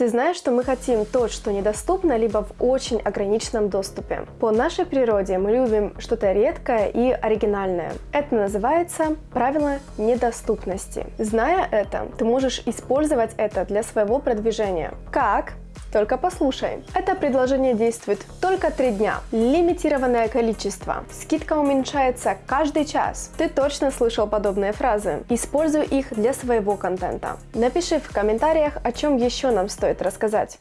Ты знаешь, что мы хотим то, что недоступно, либо в очень ограниченном доступе. По нашей природе мы любим что-то редкое и оригинальное. Это называется правило недоступности. Зная это, ты можешь использовать это для своего продвижения. Как? Только послушай. Это предложение действует только три дня. Лимитированное количество. Скидка уменьшается каждый час. Ты точно слышал подобные фразы. Используй их для своего контента. Напиши в комментариях, о чем еще нам стоит рассказать.